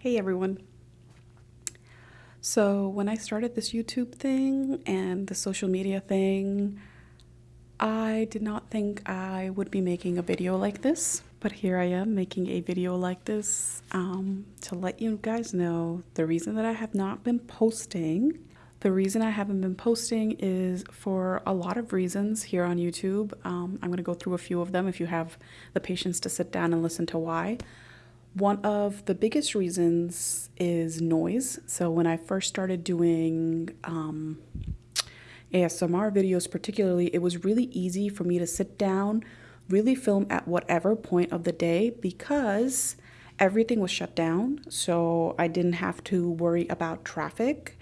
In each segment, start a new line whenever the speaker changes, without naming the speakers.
Hey everyone. So, when I started this YouTube thing and the social media thing, I did not think I would be making a video like this, but here I am making a video like this um, to let you guys know the reason that I have not been posting. The reason I haven't been posting is for a lot of reasons here on YouTube. Um, I'm going to go through a few of them if you have the patience to sit down and listen to why. One of the biggest reasons is noise. So when I first started doing um, ASMR videos, particularly, it was really easy for me to sit down, really film at whatever point of the day because everything was shut down. So I didn't have to worry about traffic.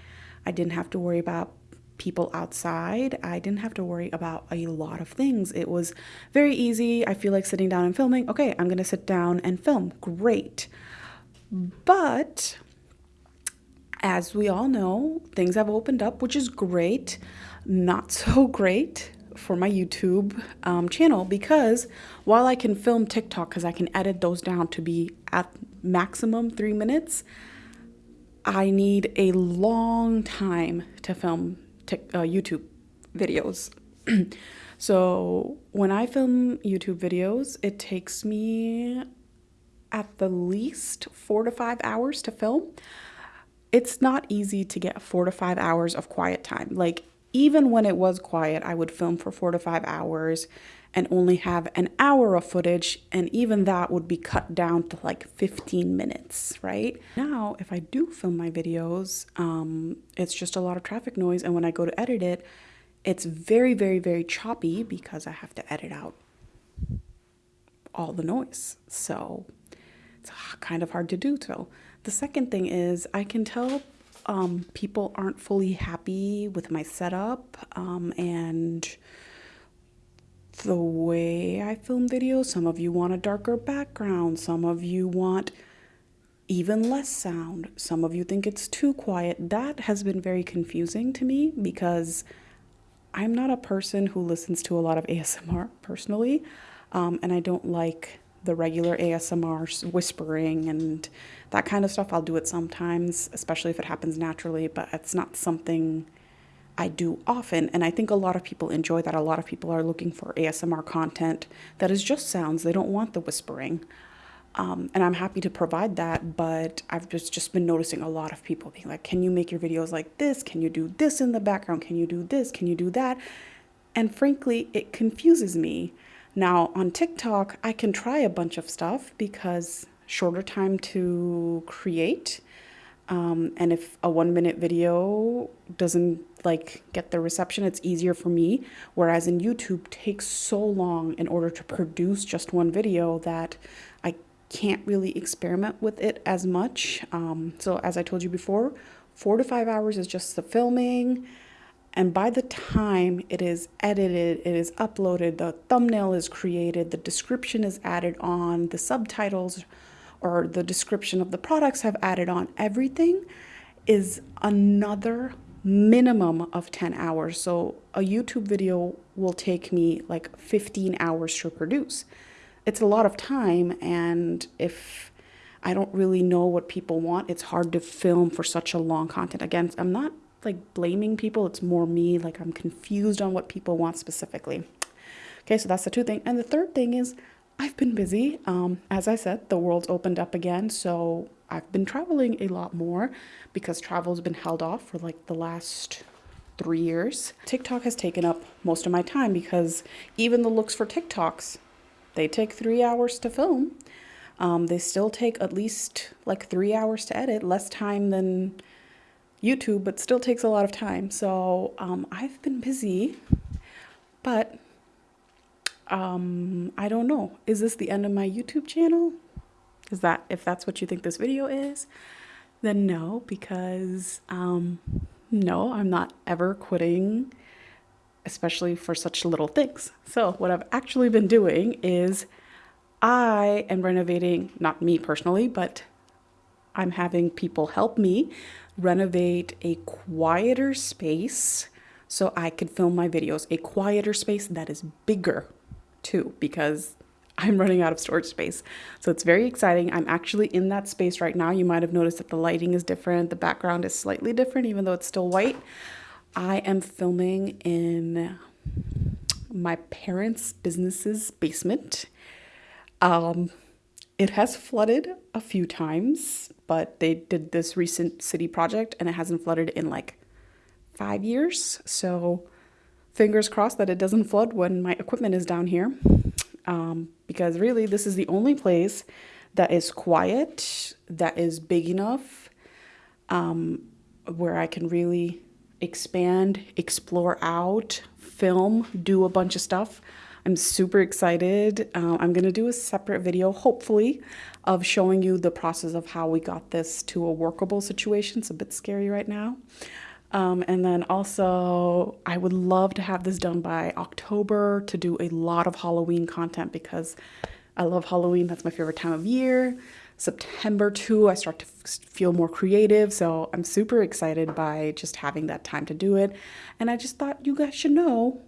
I didn't have to worry about people outside. I didn't have to worry about a lot of things. It was very easy. I feel like sitting down and filming. Okay, I'm going to sit down and film. Great. But as we all know, things have opened up, which is great. Not so great for my YouTube um, channel because while I can film TikTok because I can edit those down to be at maximum three minutes, I need a long time to film uh, YouTube videos. so when I film YouTube videos, it takes me at the least four to five hours to film. It's not easy to get four to five hours of quiet time. Like, even when it was quiet, I would film for four to five hours and only have an hour of footage, and even that would be cut down to like 15 minutes, right? Now, if I do film my videos, um, it's just a lot of traffic noise, and when I go to edit it, it's very, very, very choppy because I have to edit out all the noise. So it's kind of hard to do. So the second thing is I can tell um, people aren't fully happy with my setup um, and the way I film videos. Some of you want a darker background, some of you want even less sound, some of you think it's too quiet. That has been very confusing to me because I'm not a person who listens to a lot of ASMR personally, um, and I don't like the regular ASMR whispering and that kind of stuff. I'll do it sometimes, especially if it happens naturally, but it's not something I do often. And I think a lot of people enjoy that. A lot of people are looking for ASMR content that is just sounds, they don't want the whispering. Um, and I'm happy to provide that, but I've just, just been noticing a lot of people being like, can you make your videos like this? Can you do this in the background? Can you do this? Can you do that? And frankly, it confuses me. Now, on TikTok, I can try a bunch of stuff because shorter time to create. Um, and if a one minute video doesn't like get the reception, it's easier for me. Whereas in YouTube takes so long in order to produce just one video that I can't really experiment with it as much. Um, so as I told you before, four to five hours is just the filming. And by the time it is edited, it is uploaded, the thumbnail is created, the description is added on, the subtitles or the description of the products have added on everything is another minimum of 10 hours. So a YouTube video will take me like 15 hours to produce. It's a lot of time and if I don't really know what people want, it's hard to film for such a long content. Again, I'm not like blaming people, it's more me, like I'm confused on what people want specifically. Okay, so that's the two thing. And the third thing is I've been busy. Um, as I said, the world's opened up again, so I've been traveling a lot more because travel's been held off for like the last three years. TikTok has taken up most of my time because even the looks for TikToks, they take three hours to film. Um, they still take at least like three hours to edit, less time than YouTube, but still takes a lot of time. So um, I've been busy, but um, I don't know. Is this the end of my YouTube channel? Is that, if that's what you think this video is, then no, because um, no, I'm not ever quitting, especially for such little things. So what I've actually been doing is I am renovating, not me personally, but I'm having people help me renovate a quieter space so I could film my videos, a quieter space that is bigger too because I'm running out of storage space. So it's very exciting. I'm actually in that space right now. You might have noticed that the lighting is different, the background is slightly different, even though it's still white. I am filming in my parents' business's basement. Um, it has flooded a few times, but they did this recent city project and it hasn't flooded in like five years. So fingers crossed that it doesn't flood when my equipment is down here. Um, because really, this is the only place that is quiet, that is big enough, um, where I can really expand, explore out, film, do a bunch of stuff. I'm super excited. Uh, I'm going to do a separate video, hopefully, of showing you the process of how we got this to a workable situation. It's a bit scary right now. Um, and then also, I would love to have this done by October to do a lot of Halloween content because I love Halloween. That's my favorite time of year. September too, I start to feel more creative. So I'm super excited by just having that time to do it. And I just thought you guys should know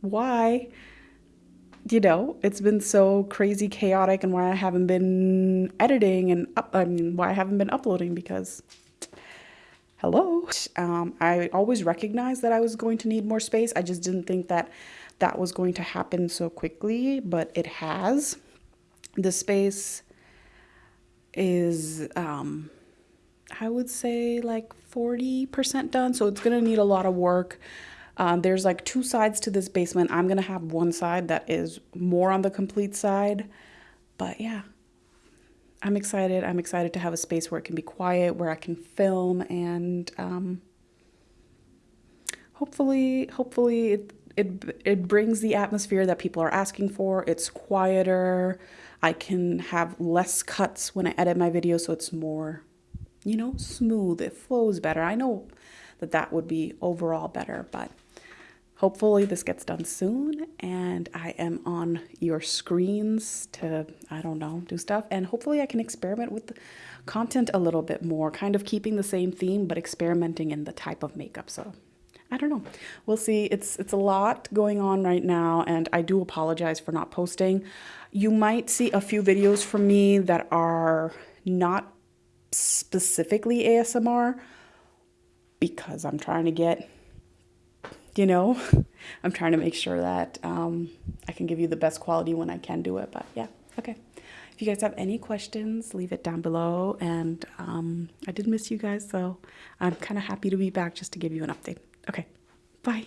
why, you know, it's been so crazy chaotic and why I haven't been editing and up, I mean, why I haven't been uploading because hello. Um, I always recognized that I was going to need more space. I just didn't think that that was going to happen so quickly, but it has. The space is um, I would say like 40% done. So it's going to need a lot of work. Um, there's like two sides to this basement. I'm going to have one side that is more on the complete side. But yeah, I'm excited. I'm excited to have a space where it can be quiet, where I can film and um, hopefully, hopefully it, it, it brings the atmosphere that people are asking for. It's quieter. I can have less cuts when I edit my video so it's more, you know, smooth. It flows better. I know that that would be overall better, but hopefully this gets done soon and I am on your screens to, I don't know, do stuff. And hopefully I can experiment with the content a little bit more, kind of keeping the same theme, but experimenting in the type of makeup. So I don't know. We'll see. It's it's a lot going on right now and I do apologize for not posting. You might see a few videos from me that are not specifically ASMR because I'm trying to get you know, I'm trying to make sure that um, I can give you the best quality when I can do it. But yeah, okay. If you guys have any questions, leave it down below. And um, I did miss you guys, so I'm kind of happy to be back just to give you an update. Okay, bye.